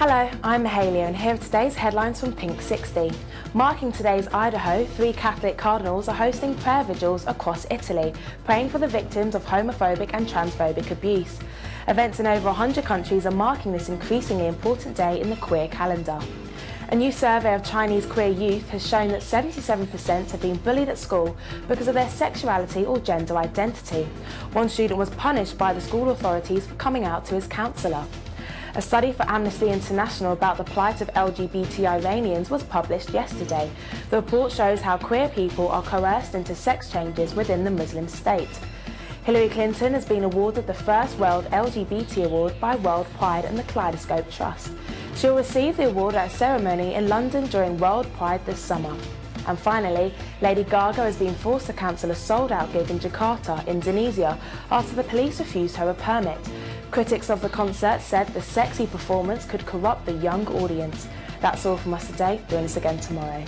Hello, I'm Mahalia and here are today's headlines from Pink 60. Marking today's Idaho, three Catholic cardinals are hosting prayer vigils across Italy, praying for the victims of homophobic and transphobic abuse. Events in over 100 countries are marking this increasingly important day in the queer calendar. A new survey of Chinese queer youth has shown that 77% have been bullied at school because of their sexuality or gender identity. One student was punished by the school authorities for coming out to his counsellor. A study for Amnesty International about the plight of LGBT Iranians was published yesterday. The report shows how queer people are coerced into sex changes within the Muslim state. Hillary Clinton has been awarded the first World LGBT Award by World Pride and the Kaleidoscope Trust. She'll receive the award at a ceremony in London during World Pride this summer. And finally, Lady Gaga has been forced to cancel a sold-out gig in Jakarta, Indonesia, after the police refused her a permit. Critics of the concert said the sexy performance could corrupt the young audience. That's all from us today. Join us again tomorrow.